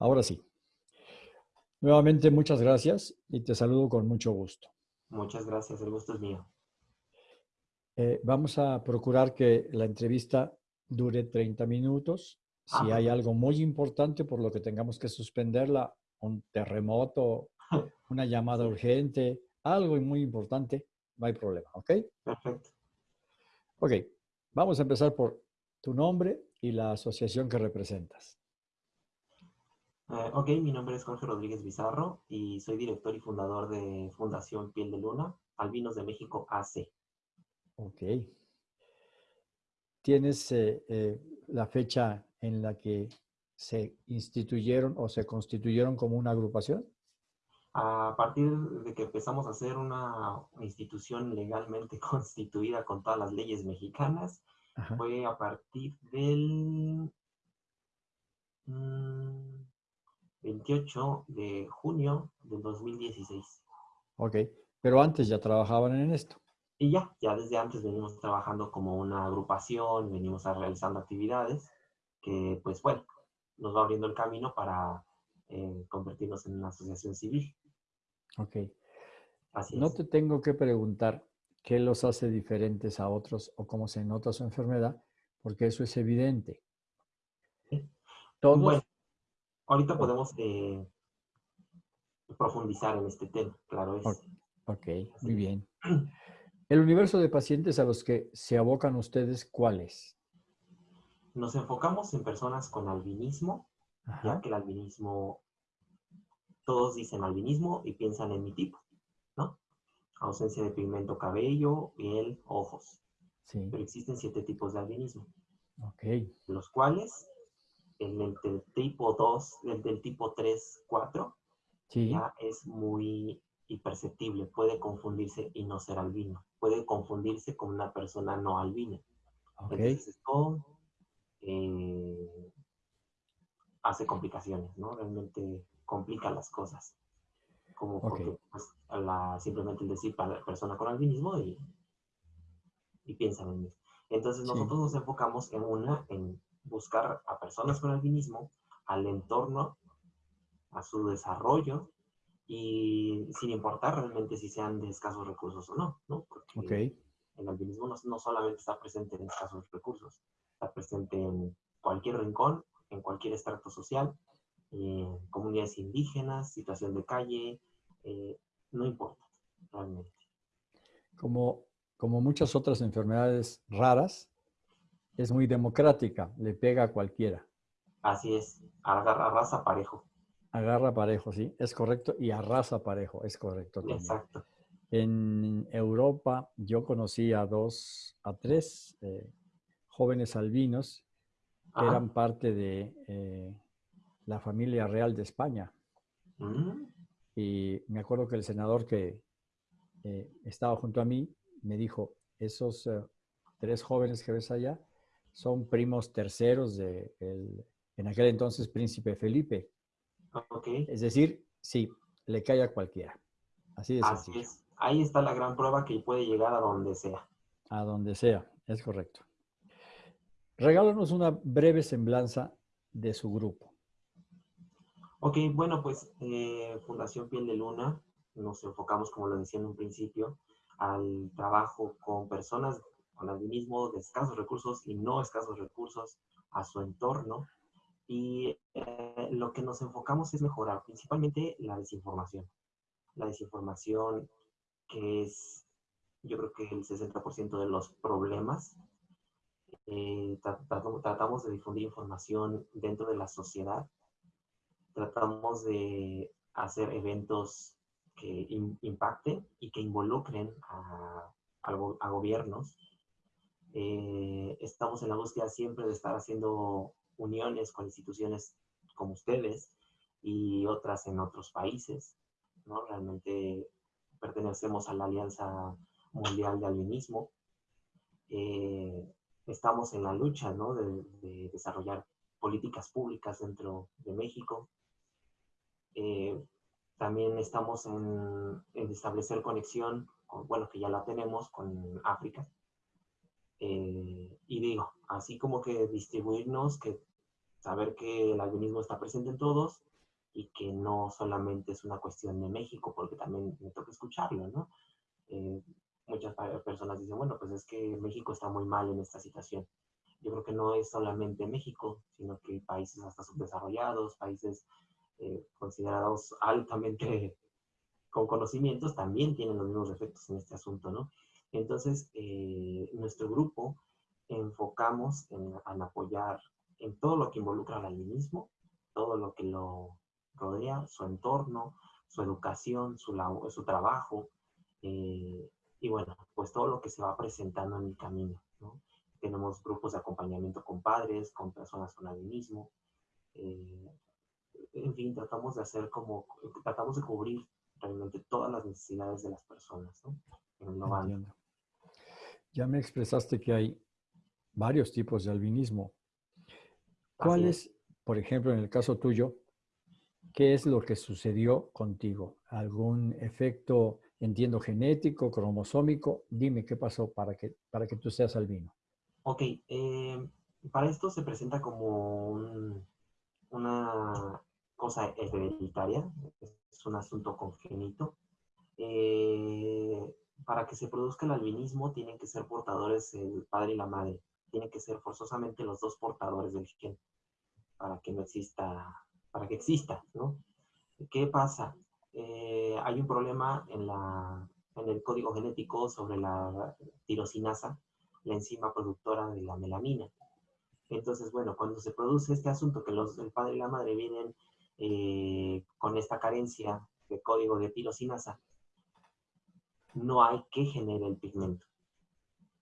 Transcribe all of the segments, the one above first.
Ahora sí. Nuevamente, muchas gracias y te saludo con mucho gusto. Muchas gracias, el gusto es mío. Eh, vamos a procurar que la entrevista dure 30 minutos. Si Ah, hay algo muy importante por lo que tengamos que suspenderla, un terremoto, una llamada urgente, algo muy importante, no hay problema, ¿ok? Perfecto. Ok, vamos a empezar por tu nombre y la asociación que representas. Eh, ok, mi nombre es Jorge Rodríguez Bizarro y soy director y fundador de Fundación Piel de Luna, Albinos de México AC. Ok. ¿Tienes eh, eh, la fecha en la que se instituyeron o se constituyeron como una agrupación? A partir de que empezamos a ser una institución legalmente constituida con todas las leyes mexicanas, Ajá. fue a partir del mm, 28 de junio del 2016. Ok, pero antes ya trabajaban en esto. Y ya, ya desde antes venimos trabajando como una agrupación, venimos realizando actividades que, pues bueno, nos va abriendo el camino para eh, convertirnos en una asociación civil. Ok. Así No es. te tengo que preguntar qué los hace diferentes a otros o cómo se nota su enfermedad, porque eso es evidente. Todos, Bueno, ahorita podemos eh, profundizar en este tema, claro es. Ok. muy bien. El universo de pacientes a los que se abocan ustedes, ¿cuál es? Nos enfocamos en personas con albinismo, ya que el albinismo, todos dicen albinismo y piensan en mi tipo, ¿no? Ausencia de pigmento cabello, piel, ojos. sí, Pero existen siete tipos de albinismo, ok, los cuales el del tipo 2, el del tipo 3, 4, sí, ya es muy imperceptible, puede confundirse y no ser albino, puede confundirse con una persona no albina. ok, Entonces esto eh, hace complicaciones, ¿no? Realmente complica las cosas. Como Ok. porque pues, la, simplemente el decir para la persona con albinismo y, y piensan en mí. Entonces Sí. nosotros nos enfocamos en una, en buscar a personas con albinismo, al entorno, a su desarrollo y sin importar realmente si sean de escasos recursos o no, ¿no? Porque ok, el albinismo no, no solamente está presente en escasos recursos, está presente en cualquier rincón, en cualquier estrato social, en comunidades indígenas, situación de calle, eh, no importa realmente. Como, como muchas otras enfermedades raras, es muy democrática, le pega a cualquiera. Así es, agarra raza parejo. Agarra parejo, sí, es correcto, y arrasa parejo, es correcto también. Exacto. En Europa yo conocí a dos, a tres eh, jóvenes albinos que Ajá. eran parte de eh, la familia real de España. Mm, Y me acuerdo que el senador que eh, estaba junto a mí me dijo, esos tres jóvenes que ves allá son primos terceros de el, en aquel entonces príncipe Felipe. ok, Es decir, sí, le cae a cualquiera. Así de así sencillo. es. Ahí está la gran prueba que puede llegar a donde sea. A donde sea, es correcto. Regálanos una breve semblanza de su grupo. Ok, bueno, pues eh, Fundación Piel de Luna nos enfocamos, como lo decía en un principio, al trabajo con personas con albinismo de escasos recursos y no escasos recursos, a su entorno. Y eh, lo que nos enfocamos es mejorar principalmente la desinformación. La desinformación que es, yo creo que el 60% de los problemas. Eh, tra- tratamos, de difundir información dentro de la sociedad tratamos de hacer eventos que im- impacten y que involucren a, a gobiernos. Eh, estamos en la búsqueda siempre de estar haciendo uniones con instituciones como ustedes y otras en otros países. ¿no? Realmente pertenecemos a la Alianza Mundial de Albinismo. Eh, estamos en la lucha ¿no? de, de desarrollar políticas públicas dentro de México. Eh, también estamos en, establecer conexión, con, bueno, que ya la tenemos con África. Y digo, así como que distribuirnos, que saber que el albinismo está presente en todos y que no solamente es una cuestión de México, porque también me toca escucharlo, ¿no? Eh, muchas personas dicen, bueno, pues es que México está muy mal en esta situación. Yo creo que no es solamente México, sino que países hasta subdesarrollados, países eh, considerados altamente con conocimientos, también tienen los mismos efectos en este asunto, ¿no? Entonces, eh, nuestro grupo enfocamos en, en, apoyar en todo lo que involucra al albinismo, todo lo que lo rodea, su entorno, su educación, su, su trabajo, eh, y bueno, pues todo lo que se va presentando en el camino. ¿no? Tenemos grupos de acompañamiento con padres, con personas con albinismo. Eh, en fin, tratamos de hacer como, tratamos de cubrir realmente todas las necesidades de las personas, ¿no? Ya me expresaste que hay varios tipos de albinismo. ¿Cuáles, por ejemplo, en el caso tuyo, qué es lo que sucedió contigo? ¿Algún efecto entiendo genético, cromosómico. Dime qué pasó para que, para que tú seas albino. Ok, eh, para esto se presenta como una cosa hereditaria, es un asunto congénito. Eh, para que se produzca el albinismo tienen que ser portadores el padre y la madre. Tienen que ser forzosamente los dos portadores del gen para que no exista, para que exista, ¿no? ¿Qué pasa? Eh, hay un problema en, el código genético sobre la tirosinasa, la enzima productora de la melamina. Entonces, bueno, cuando se produce este asunto que el padre y la madre vienen eh, con esta carencia de código de tirosinasa, no hay que generar el pigmento.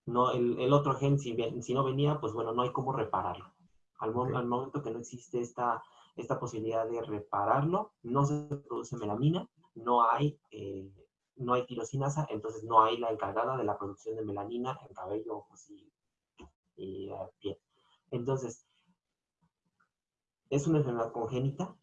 No, el, el otro gen, si, si, no venía, pues bueno, no hay cómo repararlo. Al, al momento que no existe esta esta posibilidad de repararlo, no se produce melamina, no hay, eh, no hay tirosinasa, entonces no hay la encargada de la producción de melanina en cabello, ojos y, y uh, piel. Entonces, es una enfermedad congénita,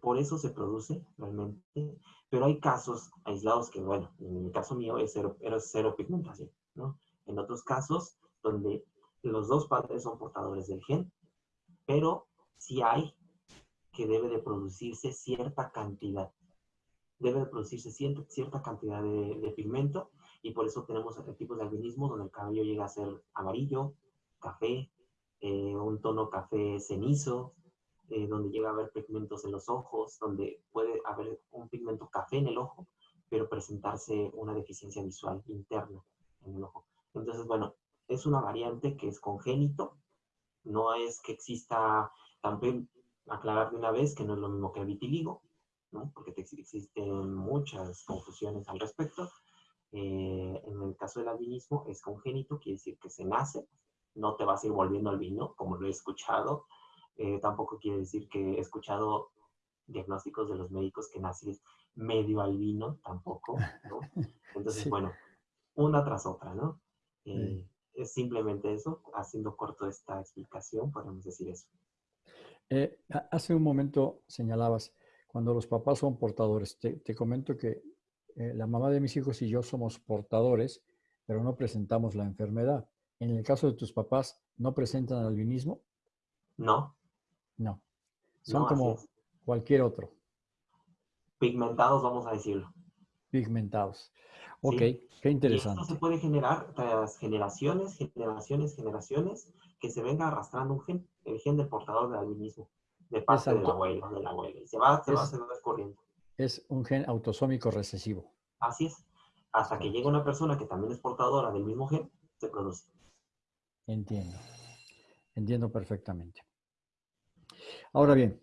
por eso se produce realmente, pero hay casos aislados que, bueno, en el caso mío es cero, cero pigmentación, ¿no? En otros casos, donde los dos padres son portadores del gen, pero sí hay que debe de producirse cierta cantidad. Debe de producirse cierta, cierta cantidad de, pigmento y por eso tenemos tipos de albinismo donde el cabello llega a ser amarillo, café, eh, un tono café cenizo, eh, donde llega a haber pigmentos en los ojos, donde puede haber un pigmento café en el ojo, pero presentarse una deficiencia visual interna en el ojo. Entonces, bueno, es una variante que es congénito, no es que exista también aclarar de una vez que no es lo mismo que el vitiligo, ¿no? porque existen muchas confusiones al respecto. Eh, en el caso del albinismo es congénito, quiere decir que se nace, no te vas a ir volviendo albino, como lo he escuchado. Eh, tampoco quiere decir que he escuchado diagnósticos de los médicos que naces medio albino, tampoco, ¿no? Entonces, bueno, una tras otra, ¿no? Eh, es simplemente eso, haciendo corto esta explicación, podemos decir eso. Eh, hace un momento señalabas, cuando los papás son portadores, te, comento que eh, la mamá de mis hijos y yo somos portadores, pero no presentamos la enfermedad. En el caso de tus papás, ¿no presentan albinismo? No. No. Son como cualquier otro. Pigmentados, vamos a decirlo. Pigmentados. Ok, qué interesante. esto se puede generar tras generaciones, generaciones, generaciones, que se venga arrastrando un gen, el gen del portador del albinismo, de parte del abuelo, del abuelo. Y se va, se va, se va corriendo. Es un gen autosómico recesivo. Así es. Hasta que llega una persona que también es portadora del mismo gen, se produce. Entiendo. Entiendo perfectamente. Ahora bien,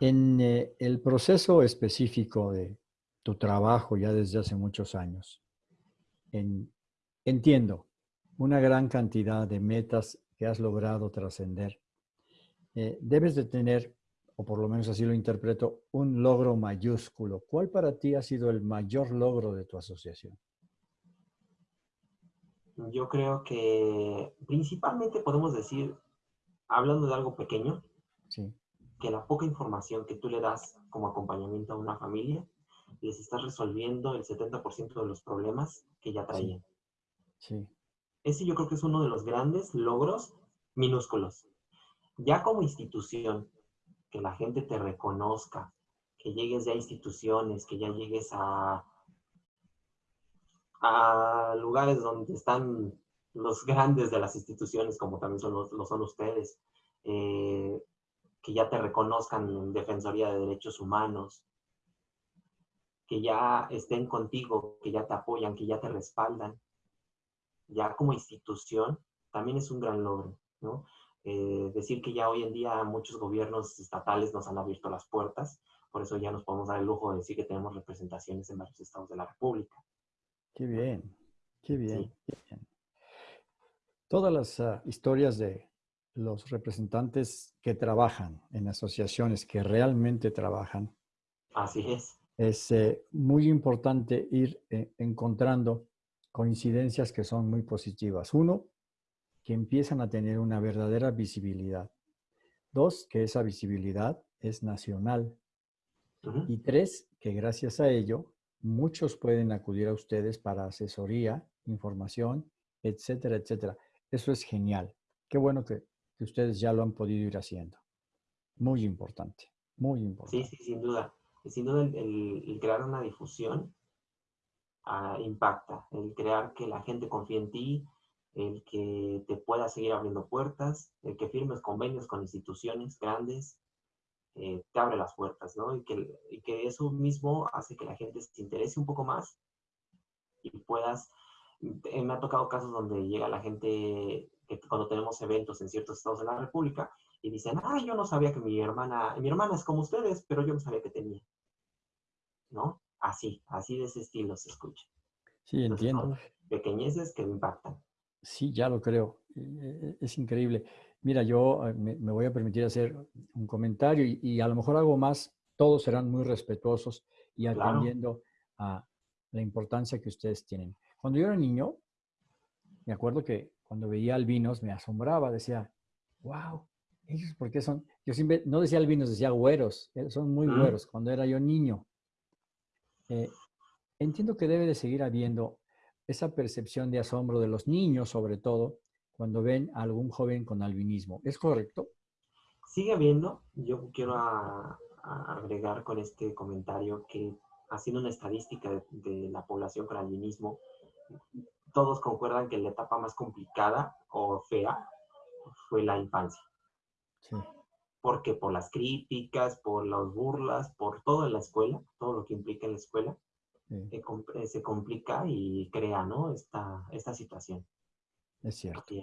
en eh, el proceso específico de tu trabajo ya desde hace muchos años, entiendo una gran cantidad de metas que has logrado trascender. Eh, debes de tener, o por lo menos así lo interpreto, un logro mayúsculo. ¿Cuál para ti ha sido el mayor logro de tu asociación? Yo creo que principalmente podemos decir, hablando de algo pequeño, que la poca información que tú le das como acompañamiento a una familia, les estás resolviendo el 70% de los problemas que ya traían. sí. Ese yo creo que es uno de los grandes logros minúsculos. Ya como institución, que la gente te reconozca, que llegues ya a instituciones, que ya llegues a, a lugares donde están los grandes de las instituciones, como también son lo son ustedes, eh, que ya te reconozcan en Defensoría de Derechos Humanos, que ya estén contigo, que ya te apoyan, que ya te respaldan, ya como institución, también es un gran logro, ¿no? Eh, decir que ya hoy en día muchos gobiernos estatales nos han abierto las puertas, por eso ya nos podemos dar el lujo de decir que tenemos representaciones en varios estados de la República. Qué bien, qué bien, qué bien. Todas las ah, historias de los representantes que trabajan en asociaciones, que realmente trabajan. Así es. Es eh, muy importante ir eh, encontrando coincidencias que son muy positivas. Uno, que empiezan a tener una verdadera visibilidad. Dos, que esa visibilidad es nacional. Y tres, que gracias a ello muchos pueden acudir a ustedes para asesoría, información, etcétera, etcétera. Eso es genial. Qué bueno que, ustedes ya lo han podido ir haciendo. Muy importante, muy importante. Sí, sí, sin duda. Sin duda el, crear una difusión ah, impacta. El crear que la gente confíe en ti, el que te pueda seguir abriendo puertas, el que firmes convenios con instituciones grandes, eh, te abre las puertas, ¿no? Y que, y que eso mismo hace que la gente se interese un poco más y puedas eh, me ha tocado casos donde llega la gente que cuando tenemos eventos en ciertos estados de la República y dicen, ah, yo no sabía que mi hermana, mi hermana es como ustedes, pero yo no sabía que tenía. ¿No? Así, así de ese estilo se escucha. Sí, entiendo. pequeñeces que impactan. Sí, ya lo creo. E, e, es increíble. Mira, yo eh, me, voy a permitir hacer un comentario y, a lo mejor algo más. Todos serán muy respetuosos y atendiendo a la importancia que ustedes tienen. Cuando yo era niño, me acuerdo que cuando veía albinos me asombraba, decía, wow, ellos por qué son, yo siempre, no decía albinos, decía güeros, eh, son muy güeros, cuando era yo niño. Eh, entiendo que debe de seguir habiendo esa percepción de asombro de los niños, sobre todo, cuando ven a algún joven con albinismo. ¿Es correcto? Sigue habiendo. Yo quiero agregar con este comentario que haciendo una estadística de la población con albinismo, todos concuerdan que la etapa más complicada o fea fue la infancia. Sí. Porque por las críticas, por las burlas, por todo en la escuela, todo lo que implica en la escuela, eh, eh, se complica y crea ¿no? esta, esta situación. Es cierto.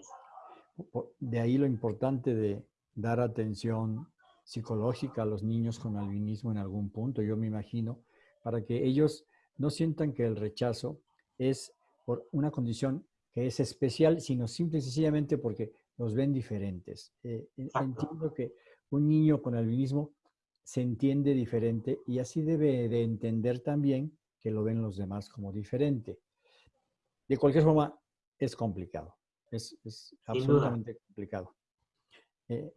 De ahí lo importante de dar atención psicológica a los niños con albinismo en algún punto, yo me imagino, para que ellos no sientan que el rechazo es por una condición que es especial, sino simple y sencillamente porque los ven diferentes. Eh, entiendo que un niño con albinismo se entiende diferente y así debe de entender también que lo ven los demás como diferente. De cualquier forma, es complicado, es, absolutamente complicado. Eh,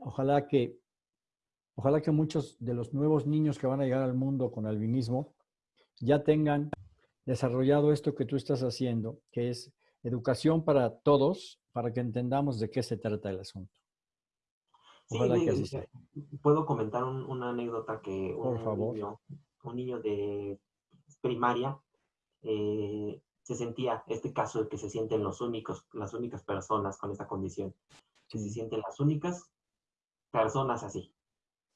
ojalá que ojalá que muchos de los nuevos niños que van a llegar al mundo con albinismo ya tengan desarrollado esto que tú estás haciendo, que es educación para todos, para que entendamos de qué se trata el asunto. Ojalá que así sea. Puedo comentar una anécdota que un, Por favor. Niño, un niño de primaria eh, se sentía, este caso de que se sienten los únicos, las únicas personas con esta condición, que se sienten las únicas personas así.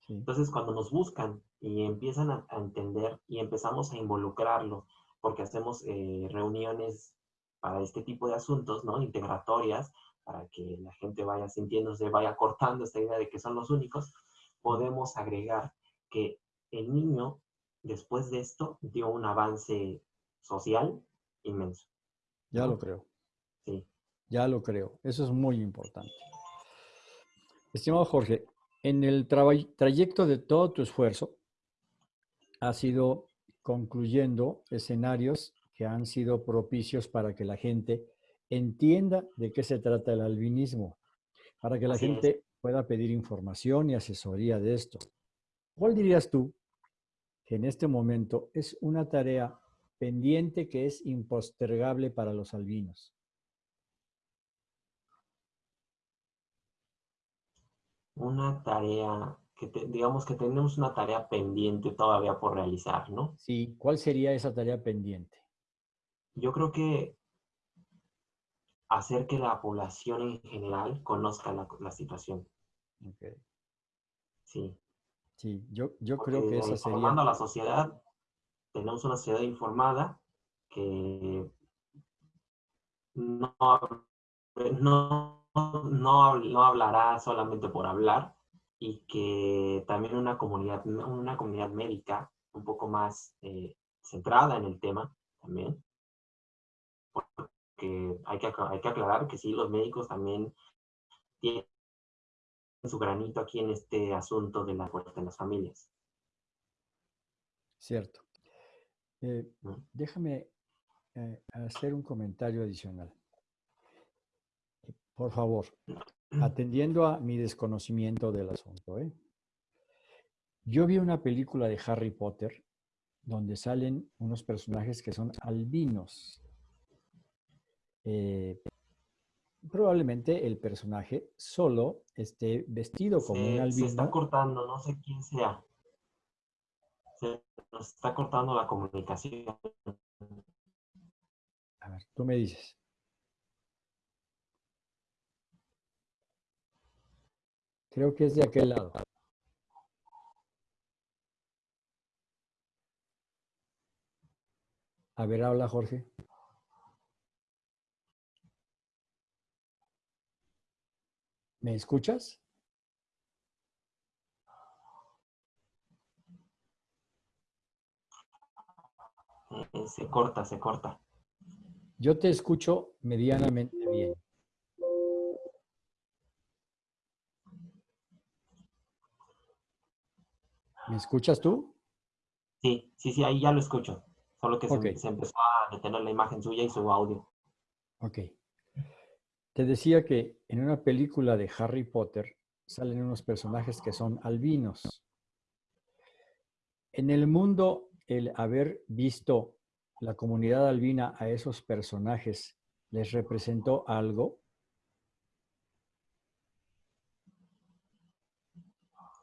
Entonces, cuando nos buscan y empiezan a, a, entender y empezamos a involucrarlo porque hacemos eh, reuniones para este tipo de asuntos, ¿no? Integratorias, para que la gente vaya sintiéndose, vaya cortando esta idea de que son los únicos, podemos agregar que el niño, después de esto, dio un avance social inmenso. Ya lo creo. Sí. Ya lo creo. Eso es muy importante. Estimado Jorge, en el trayecto de todo tu esfuerzo, ha sido concluyendo escenarios que han sido propicios para que la gente entienda de qué se trata el albinismo, para que la gente pueda pedir información y asesoría de esto. ¿Cuál dirías tú que en este momento es una tarea pendiente que es impostergable para los albinos? Una tarea que digamos que tenemos una tarea pendiente todavía por realizar, ¿no? Sí, ¿cuál sería esa tarea pendiente? Yo creo que hacer que la población en general conozca la, situación. Okay. Sí. Sí, yo, yo creo que esa sería... Informando a la sociedad, tenemos una sociedad informada que no, no, no, hablará solamente por hablar y que también una comunidad, una comunidad médica un poco más eh, centrada en el tema también, porque hay que, hay que aclarar que sí, los médicos también tienen su granito aquí en este asunto de la fuerza de las familias. Cierto. Eh, déjame eh, hacer un comentario adicional. Por favor, atendiendo a mi desconocimiento del asunto. ¿eh? Yo vi una película de Harry Potter donde salen unos personajes que son albinos. Eh, probablemente el personaje solo esté vestido como un albino. Se está cortando, no sé quién sea. Se nos está cortando la comunicación. A ver, tú me dices. Creo que es de aquel lado. A ver, habla Jorge. ¿Me escuchas? Eh, se corta, se corta. Yo te escucho medianamente bien. ¿Me escuchas tú? Sí, sí, sí, ahí ya lo escucho. Solo que se, empezó a detener la imagen suya y su audio. Ok. Te decía que en una película de Harry Potter salen unos personajes que son albinos. En el mundo, el haber visto la comunidad albina a esos personajes les representó algo?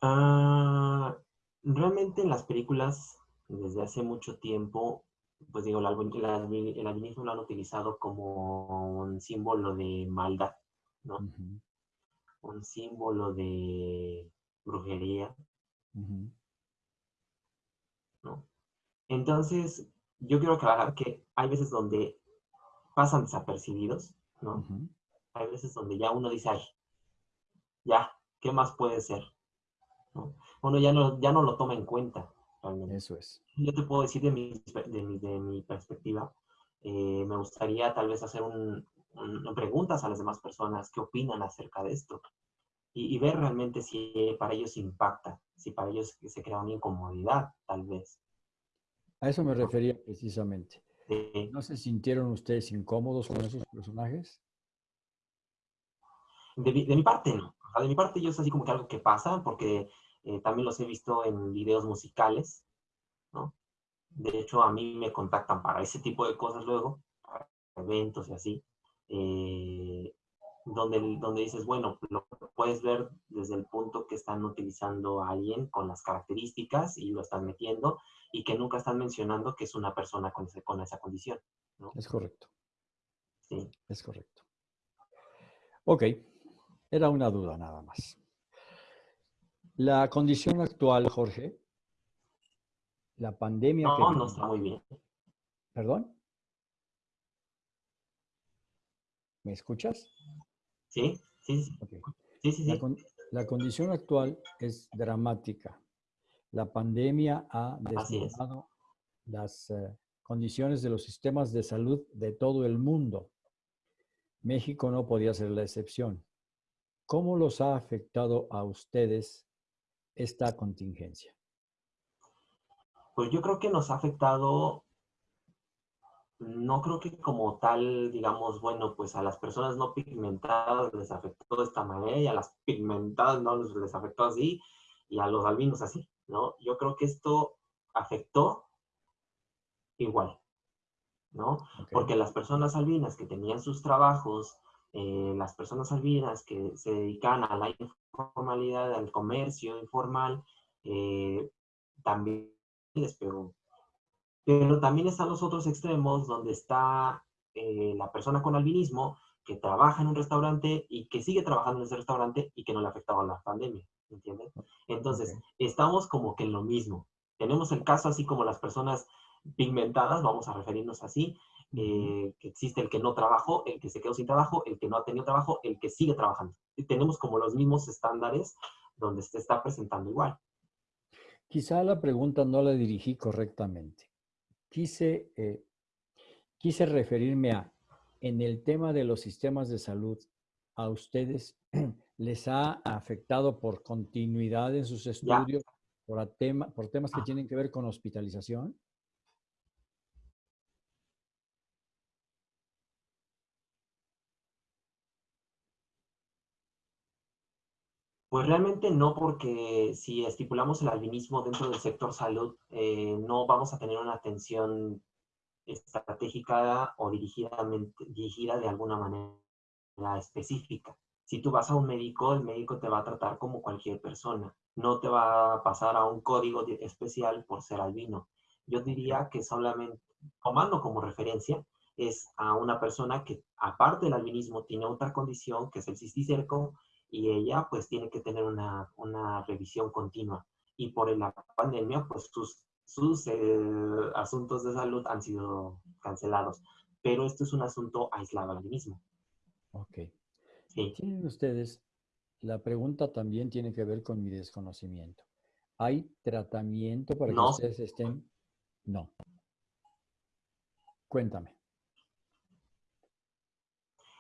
Ah, realmente en las películas, desde hace mucho tiempo, pues digo, el, albinismo lo han utilizado como un símbolo de maldad, ¿no? Un símbolo de brujería, ¿no? Entonces, yo quiero aclarar que hay veces donde pasan desapercibidos, ¿no? Hay veces donde ya uno dice, ay, ya, ¿qué más puede ser? ¿No? Uno ya no, ya no lo toma en cuenta. Realmente. Eso es. Yo te puedo decir de mi, de mi, perspectiva, eh, me gustaría tal vez hacer un, preguntas a las demás personas qué opinan acerca de esto y, y, ver realmente si para ellos impacta, si para ellos se crea una incomodidad, tal vez. A eso me refería precisamente. ¿No se sintieron ustedes incómodos con esos personajes? De mi, parte, no. de mi parte, yo es así como que algo que pasa, porque eh, también los he visto en videos musicales, ¿no? De hecho, a mí me contactan para ese tipo de cosas luego, para eventos y así. Eh, donde, donde dices, bueno, lo puedes ver desde el punto que están utilizando a alguien con las características y lo están metiendo y que nunca están mencionando que es una persona con, con esa condición. ¿no? Es correcto. Sí. Es correcto. Ok, era una duda nada más. La condición actual, Jorge, la pandemia... No, no está muy bien. ¿Perdón? ¿Me escuchas? Sí, sí, sí. sí, sí, La, condición actual es dramática. La pandemia ha desnudado las eh, condiciones de los sistemas de salud de todo el mundo. México no podía ser la excepción. ¿Cómo los ha afectado a ustedes esta contingencia? Pues yo creo que nos ha afectado no creo que como tal, digamos, bueno, pues a las personas no pigmentadas les afectó de esta manera y a las pigmentadas no les, afectó así y a los albinos así, ¿no? Yo creo que esto afectó igual, ¿no? Porque las personas albinas que tenían sus trabajos eh, las personas albinas que se dedican a la informalidad, al comercio informal, eh, también les pegó. Pero también están los otros extremos donde está eh, la persona con albinismo que trabaja en un restaurante y que sigue trabajando en ese restaurante y que no le afectaba la pandemia, ¿entiendes? Entonces, estamos como que en lo mismo. Tenemos el caso así como las personas pigmentadas, vamos a referirnos así, eh, que existe el que no trabajó, el que se quedó sin trabajo, el que no ha tenido trabajo, el que sigue trabajando. Y tenemos como los mismos estándares donde se está presentando igual. Quizá la pregunta no la dirigí correctamente. Quise, eh, quise referirme a, en el tema de los sistemas de salud, ¿a ustedes les ha afectado por continuidad en sus estudios, por, tema, por temas que ah. tienen que ver con hospitalización? Pues realmente no, porque si estipulamos el albinismo dentro del sector salud, eh, no vamos a tener una atención estratégica o dirigida de alguna manera específica. Si tú vas a un médico, el médico te va a tratar como cualquier persona. No te va a pasar a un código especial por ser albino. Yo diría que solamente, tomando como referencia, es a una persona que, aparte del albinismo, tiene otra condición, que es el cisticerco, y ella pues tiene que tener una, una revisión continua. Y por la pandemia pues sus, sus eh, asuntos de salud han sido cancelados. Pero esto es un asunto aislado al mismo. Ok. Sí. Tienen ustedes, la pregunta también tiene que ver con mi desconocimiento. ¿Hay tratamiento para que ustedes estén? No. Cuéntame.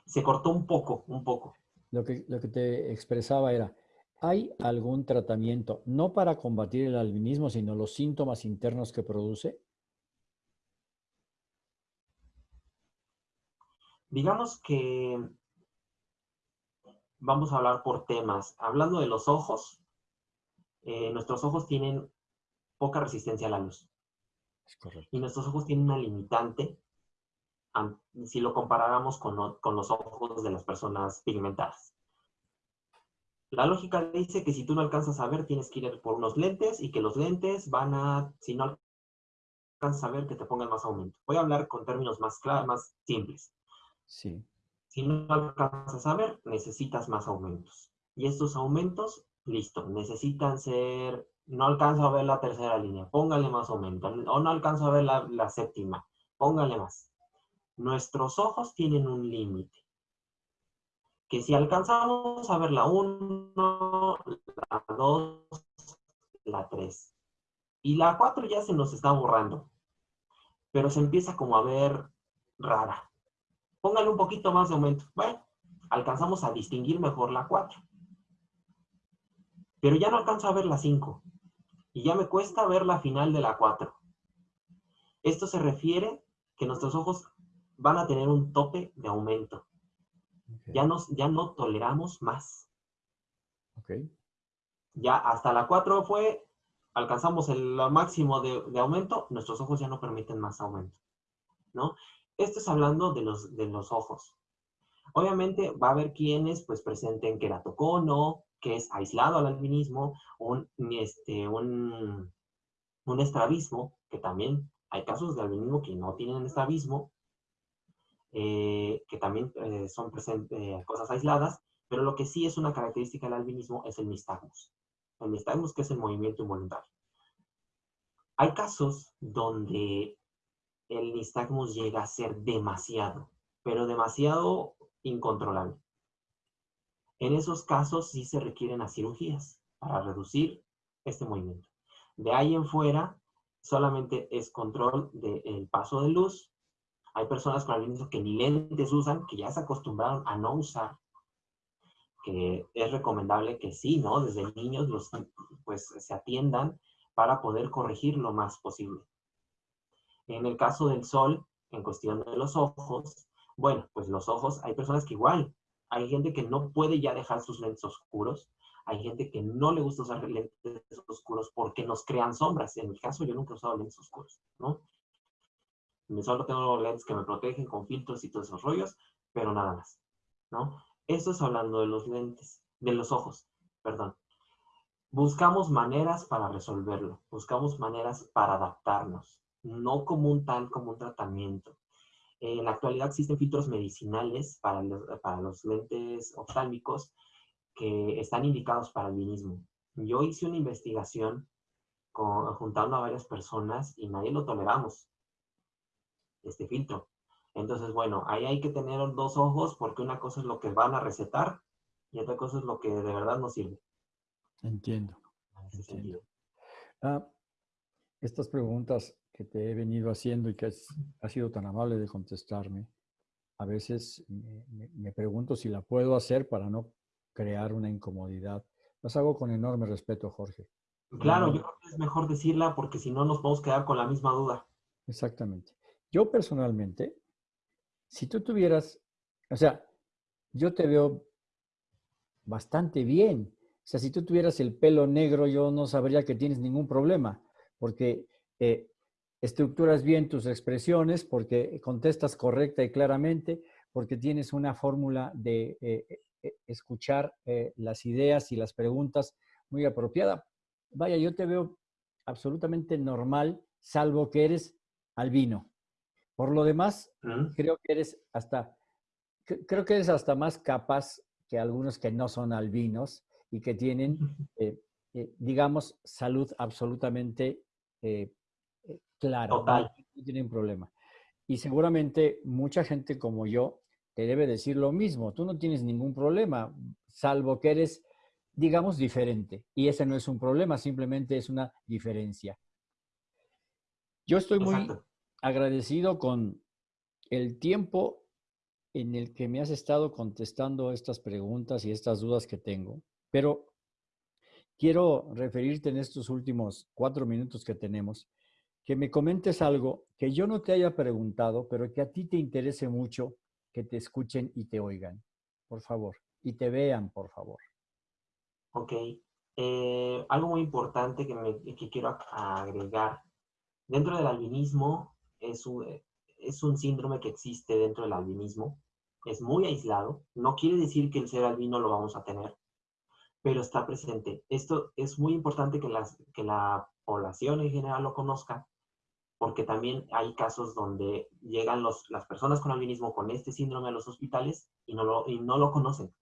Se cortó un poco, un poco lo que, lo que te expresaba era, ¿hay algún tratamiento, no para combatir el albinismo, sino los síntomas internos que produce? Digamos que vamos a hablar por temas. Hablando de los ojos, eh, nuestros ojos tienen poca resistencia a la luz. Y nuestros ojos tienen una limitante si lo comparáramos con, los ojos de las personas pigmentadas. La lógica dice que si tú no alcanzas a ver, tienes que ir por unos lentes y que los lentes van a, si no alcanzas a ver, que te pongan más aumento. Voy a hablar con términos más claros, más simples. Sí. Si no alcanzas a ver, necesitas más aumentos. Y estos aumentos, listo, necesitan ser, no alcanzo a ver la tercera línea, póngale más aumento. O no alcanzo a ver la, la séptima, póngale más. Nuestros ojos tienen un límite. Que si alcanzamos a ver la 1, la 2, la 3. Y la 4 ya se nos está borrando. Pero se empieza como a ver rara. Póngale un poquito más de aumento. Bueno, alcanzamos a distinguir mejor la 4. Pero ya no alcanzo a ver la 5. Y ya me cuesta ver la final de la 4. Esto se refiere que nuestros ojos van a tener un tope de aumento. Ya, nos, ya no toleramos más. Ya hasta la 4 fue, alcanzamos el máximo de, aumento, nuestros ojos ya no permiten más aumento. ¿no? Esto es hablando de los, de los ojos. Obviamente va a haber quienes pues presenten queratocono, que es aislado al albinismo, un, este, un, un estrabismo, que también hay casos de albinismo que no tienen estrabismo, eh, que también eh, son eh, cosas aisladas, pero lo que sí es una característica del albinismo es el nistagmus. El nistagmus que es el movimiento involuntario. Hay casos donde el nistagmus llega a ser demasiado, pero demasiado incontrolable. En esos casos sí se requieren las cirugías para reducir este movimiento. De ahí en fuera, solamente es control del paso de luz hay personas con albinismo que ni lentes usan, que ya se acostumbraron a no usar, que es recomendable que sí, ¿no? Desde niños los, pues se atiendan para poder corregir lo más posible. En el caso del sol, en cuestión de los ojos, bueno, pues los ojos, hay personas que igual, hay gente que no puede ya dejar sus lentes oscuros, hay gente que no le gusta usar lentes oscuros porque nos crean sombras. En mi caso, yo nunca he usado lentes oscuros, ¿no? Solo tengo lentes que me protegen con filtros y todos esos rollos, pero nada más. ¿no? Esto es hablando de los lentes, de los ojos, perdón. Buscamos maneras para resolverlo, buscamos maneras para adaptarnos, no como un tal, como un tratamiento. En la actualidad existen filtros medicinales para los, para los lentes oftálmicos que están indicados para el albinismo. Yo hice una investigación juntando a varias personas y nadie lo toleramos, este filtro. Entonces, bueno, ahí hay que tener dos ojos porque una cosa es lo que van a recetar y otra cosa es lo que de verdad nos sirve. Entiendo. Ah, estas preguntas que te he venido haciendo y que has, sido tan amable de contestarme, a veces me, pregunto si la puedo hacer para no crear una incomodidad. Las hago con enorme respeto, Jorge. Claro, yo creo que es mejor decirla porque si no nos podemos quedar con la misma duda. Exactamente. Yo personalmente, si tú tuvieras, o sea, yo te veo bastante bien. O sea, si tú tuvieras el pelo negro, yo no sabría que tienes ningún problema, porque eh, estructuras bien tus expresiones, porque contestas correcta y claramente, porque tienes una fórmula de eh, eh, escuchar las ideas y las preguntas muy apropiada. Vaya, yo te veo absolutamente normal, salvo que eres albino. Por lo demás, creo que eres hasta, creo que eres hasta más capaz que algunos que no son albinos y que tienen, eh, eh, digamos, salud absolutamente eh, clara. Total. No tienen problema. Y seguramente mucha gente como yo te debe decir lo mismo. Tú no tienes ningún problema, salvo que eres, digamos, diferente. Y ese no es un problema, simplemente es una diferencia. Yo estoy muy agradecido con el tiempo en el que me has estado contestando estas preguntas y estas dudas que tengo, pero quiero referirte en estos últimos cuatro minutos que tenemos, que me comentes algo que yo no te haya preguntado, pero que a ti te interese mucho que te escuchen y te oigan, por favor, y te vean, por favor. Ok. Eh, algo muy importante que, me, que quiero agregar. Dentro del albinismo es un, es un síndrome que existe dentro del albinismo. Es muy aislado. No quiere decir que el ser albino lo vamos a tener, pero está presente. Esto es muy importante que, las, que la población en general lo conozca, porque también hay casos donde llegan los, las personas con albinismo con este síndrome a los hospitales y no, lo, y no lo conocen.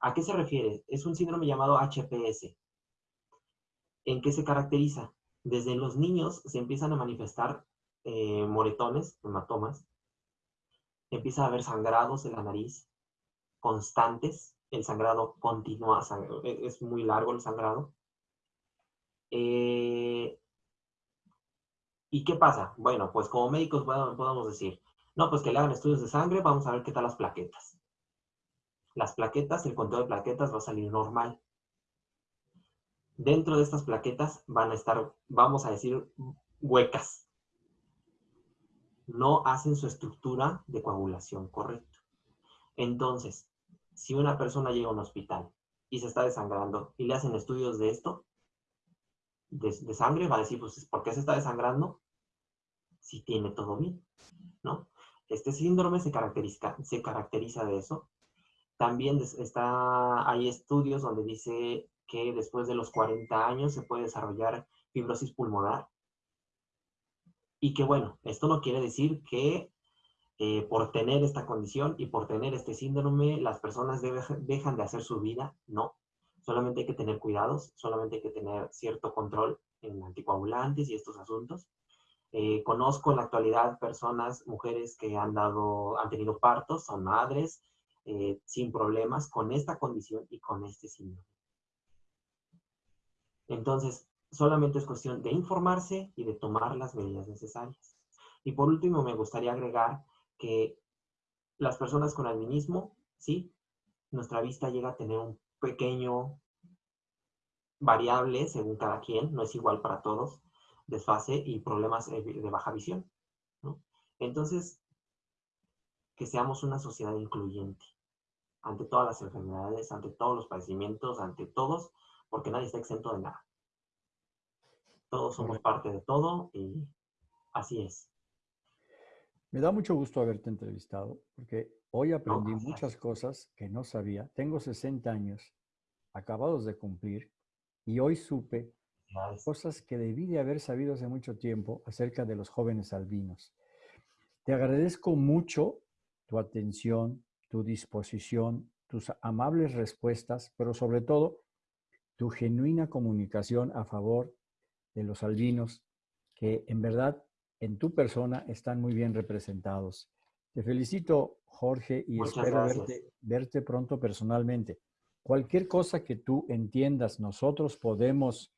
¿A qué se refiere? Es un síndrome llamado HPS. ¿En qué se caracteriza? Desde los niños se empiezan a manifestar eh, moretones, hematomas. Empieza a haber sangrados en la nariz constantes. El sangrado continúa, e, es muy largo el sangrado. Eh, ¿Y qué pasa? Bueno, pues como médicos podemos decir, no, pues que le hagan estudios de sangre, vamos a ver qué tal las plaquetas. Las plaquetas, el conteo de plaquetas va a salir normal. Dentro de estas plaquetas van a estar, vamos a decir, huecas no hacen su estructura de coagulación correcta. Entonces, si una persona llega a un hospital y se está desangrando y le hacen estudios de esto, de, sangre, va a decir, pues, ¿por qué se está desangrando? Si tiene todo bien, ¿no? Este síndrome se caracteriza, se caracteriza de eso. También está, hay estudios donde dice que después de los 40 años se puede desarrollar fibrosis pulmonar y que bueno, esto no quiere decir que eh, por tener esta condición y por tener este síndrome las personas dejan de hacer su vida, no. Solamente hay que tener cuidados, solamente hay que tener cierto control en anticoagulantes y estos asuntos. Eh, conozco en la actualidad personas, mujeres que han, dado, han tenido partos, son madres, eh, sin problemas con esta condición y con este síndrome. Entonces, solamente es cuestión de informarse y de tomar las medidas necesarias. Y por último, me gustaría agregar que las personas con albinismo, sí, nuestra vista llega a tener un pequeño variable según cada quien, no es igual para todos, desfase y problemas de baja visión. Entonces, que seamos una sociedad incluyente ante todas las enfermedades, ante todos los padecimientos, ante todos, porque nadie está exento de nada. Todos somos parte de todo y así es. Me da mucho gusto haberte entrevistado porque Hoy aprendí muchas cosas que no sabía. Tengo 60 años, acabados de cumplir, y hoy supe cosas que debí de haber sabido hace mucho tiempo acerca de los jóvenes albinos. Te agradezco mucho tu atención, tu disposición, tus amables respuestas, pero sobre todo tu genuina comunicación a favor de los albinos, que en verdad en tu persona están muy bien representados. Te felicito, Jorge, y espero verte, verte pronto personalmente. Cualquier cosa que tú entiendas, nosotros podemos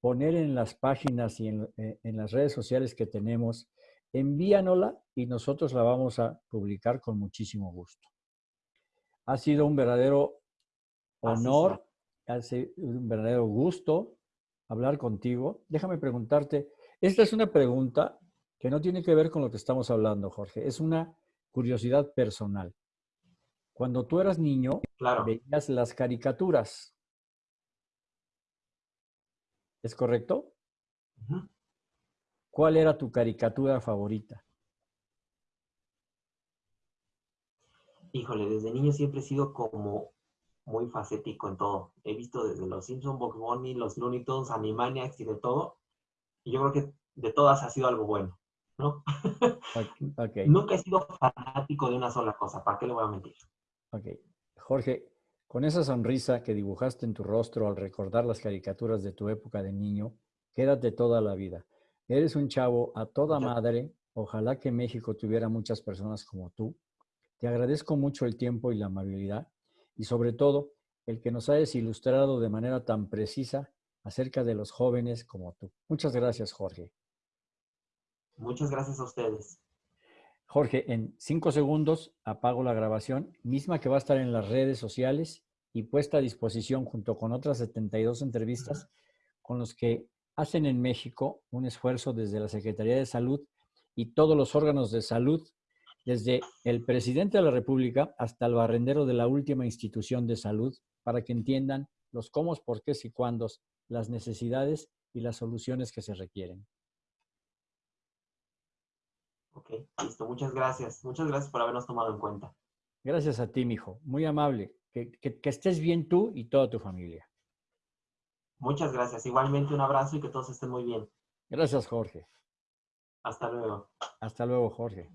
poner en las páginas y en, eh, las redes sociales que tenemos, envíanola y nosotros la vamos a publicar con muchísimo gusto. Ha sido un verdadero honor, ha sido un verdadero gusto hablar contigo. Déjame preguntarte, esta es una pregunta que no tiene que ver con lo que estamos hablando, Jorge, es una curiosidad personal. Cuando tú eras niño, veías las caricaturas. ¿Es correcto? ¿Cuál era tu caricatura favorita? Híjole, desde niño siempre he sido como muy facético en todo. He visto desde los Simpsons, Box Bunny, los Looney Tunes, Animaniacs y de todo. Y yo creo que de todas ha sido algo bueno, ¿no? Nunca he sido fanático de una sola cosa, ¿para qué le voy a mentir? Ok. Jorge, con esa sonrisa que dibujaste en tu rostro al recordar las caricaturas de tu época de niño, quédate toda la vida. Eres un chavo a toda madre. Ojalá que México tuviera muchas personas como tú. Te agradezco mucho el tiempo y la amabilidad y sobre todo el que nos hayas ilustrado de manera tan precisa acerca de los jóvenes como tú. Muchas gracias, Jorge. Muchas gracias a ustedes. Jorge, en cinco segundos apago la grabación, misma que va a estar en las redes sociales y puesta a disposición junto con otras 72 entrevistas con los que hacen en México un esfuerzo desde la Secretaría de Salud y todos los órganos de salud, desde el presidente de la República hasta el barrendero de la última institución de salud, para que entiendan los cómo, por qué y cuándos, las necesidades y las soluciones que se requieren. Ok, listo. Muchas gracias. Muchas gracias por habernos tomado en cuenta. Gracias a ti, mijo. Muy amable. Que, que, estés bien tú y toda tu familia. Muchas gracias. Igualmente un abrazo y que todos estén muy bien. Gracias, Jorge. Hasta luego. Hasta luego, Jorge.